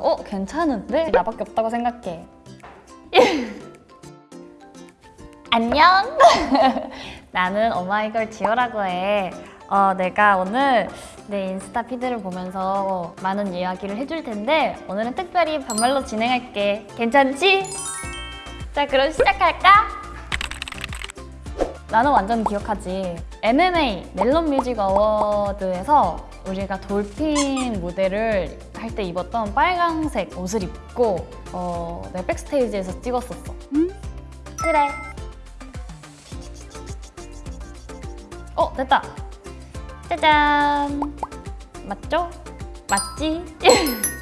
어? 괜찮은데? 나밖에 없다고 생각해 안녕 나는 오마이걸 지효라고 해 어, 내가 오늘 내 인스타 피드를 보면서 많은 이야기를 해줄 텐데 오늘은 특별히 반말로 진행할게 괜찮지? 자 그럼 시작할까? 나는 완전 기억하지 MMA 멜론 뮤직 어워드에서 우리가 돌핀 무대를 할 때 입었던 빨강색 옷을 입고 어, 내가 백스테이지에서 찍었었어. 그래. 어 됐다. 짜잔. 맞죠? 맞지?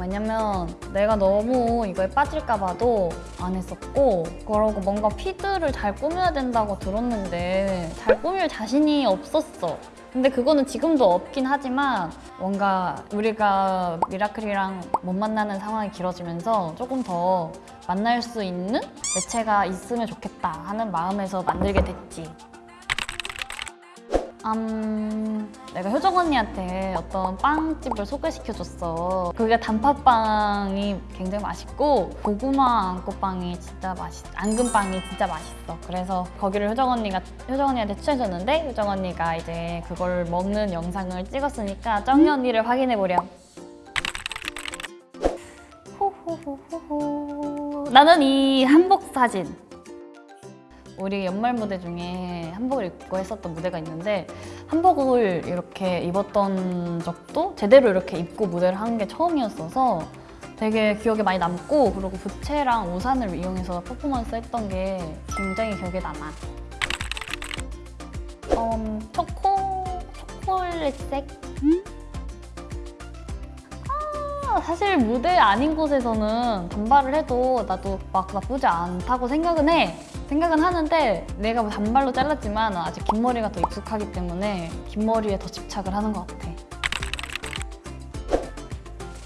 왜냐면 내가 너무 이거에 빠질까 봐도 안 했었고 그러고 뭔가 피드를 잘 꾸며야 된다고 들었는데 잘 꾸밀 자신이 없었어. 근데 그거는 지금도 없긴 하지만 뭔가 우리가 미라클이랑 못 만나는 상황이 길어지면서 조금 더 만날 수 있는 매체가 있으면 좋겠다 하는 마음에서 만들게 됐지 음, 내가 효정 언니한테 어떤 빵집을 소개시켜줬어. 그게 단팥빵이 굉장히 맛있고 고구마 앙꼬빵이 진짜 맛있, 앙금빵이 진짜 맛있어. 그래서 거기를 효정 언니가 효정 언니한테 추천해줬는데 효정 언니가 이제 그걸 먹는 영상을 찍었으니까 정희 언니를 확인해 보렴. 호호호호호. 나는 이 한복 사진 우리 연말 무대 중에 한복을 입고 했었던 무대가 있는데 한복을 이렇게 입었던 적도 제대로 이렇게 입고 무대를 한 게 처음이었어서 되게 기억에 많이 남고 그리고 부채랑 우산을 이용해서 퍼포먼스 했던 게 굉장히 기억에 남아 음, 초코... 초콜릿색? 아, 사실 무대 아닌 곳에서는 단발을 해도 나도 막 나쁘지 않다고 생각은 해 생각은 하는데 내가 뭐 단발로 잘랐지만 아직 긴 머리가 더 익숙하기 때문에 긴 머리에 더 집착을 하는 것 같아.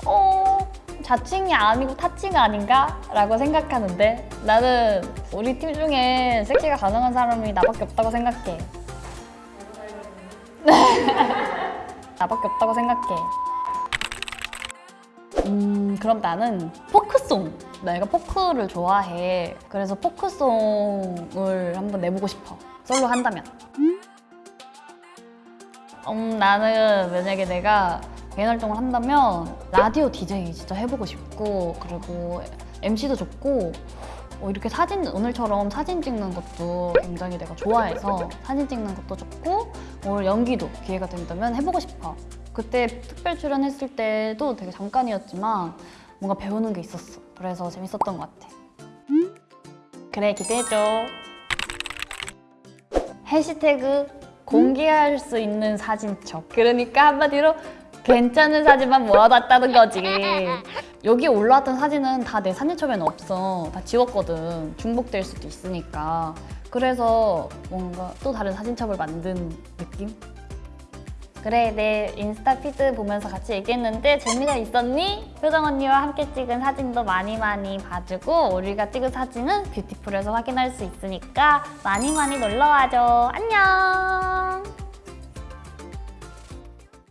어, 자칭이 아니고 타칭 아닌가? 라고 생각하는데 나는 우리 팀 중에 섹시가 가능한 사람이 나밖에 없다고 생각해. 나밖에 없다고 생각해. 음, 그럼 나는 포크송. 내가 포크를 좋아해. 그래서 포크송을 한번 내보고 싶어. 솔로 한다면. 음, 나는 만약에 내가 개인 활동을 한다면 라디오 DJ 진짜 해보고 싶고 그리고 MC도 좋고 어, 이렇게 사진 오늘처럼 사진 찍는 것도 굉장히 내가 좋아해서 사진 찍는 것도 좋고 오늘 연기도 기회가 된다면 해보고 싶어. 그때 특별 출연했을 때도 되게 잠깐이었지만 뭔가 배우는 게 있었어. 그래서 재밌었던 것 같아. 그래 기대해줘. 해시태그 공개할 수 있는 사진첩. 그러니까 한마디로 괜찮은 사진만 모아놨다는 거지. 여기 올라왔던 사진은 다 내 사진첩에는 없어. 다 지웠거든. 중복될 수도 있으니까. 그래서 뭔가 또 다른 사진첩을 만든 느낌? 그래 내 인스타 피드 보면서 같이 얘기했는데 재미가 있었니? 효정 언니와 함께 찍은 사진도 많이 많이 봐주고 우리가 찍은 사진은 뷰티풀에서 확인할 수 있으니까 많이 많이 놀러와줘 안녕